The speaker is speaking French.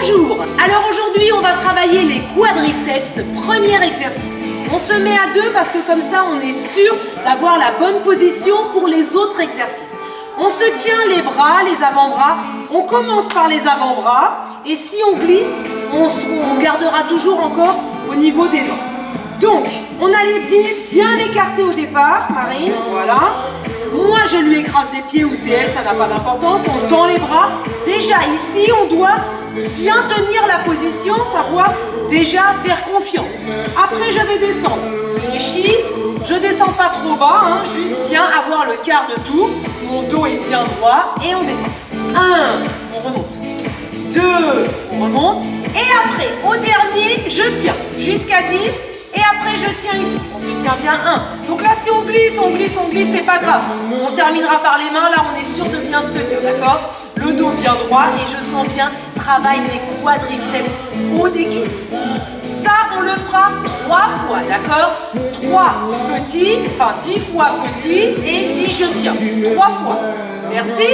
Bonjour Alors aujourd'hui, on va travailler les quadriceps, premier exercice. On se met à deux parce que comme ça, on est sûr d'avoir la bonne position pour les autres exercices. On se tient les bras, les avant-bras. On commence par les avant-bras. Et si on glisse, on, gardera toujours encore au niveau des doigts. Donc, on a les pieds bien écartés au départ, Marine, voilà. Moi, je lui écrase les pieds ou c'est elle, ça n'a pas d'importance. On tend les bras. Déjà, ici, on doit bien tenir la position, savoir déjà faire confiance. Après, je vais descendre. Réfléchis. Je descends pas trop bas, hein, juste bien avoir le quart de tout. Mon dos est bien droit et on descend. Un, on remonte. Deux, on remonte. Et après, au dernier, je tiens jusqu'à 10 tiens ici. On se tient bien un. Donc là, si on glisse, on glisse, on glisse, c'est pas grave. On terminera par les mains. Là, on est sûr de bien se tenir, d'accord? Le dos bien droit et je sens bien travail des quadriceps haut des cuisses. Ça, on le fera trois fois, d'accord? Trois petits, enfin dix fois petits et dix je tiens. Trois fois. Merci.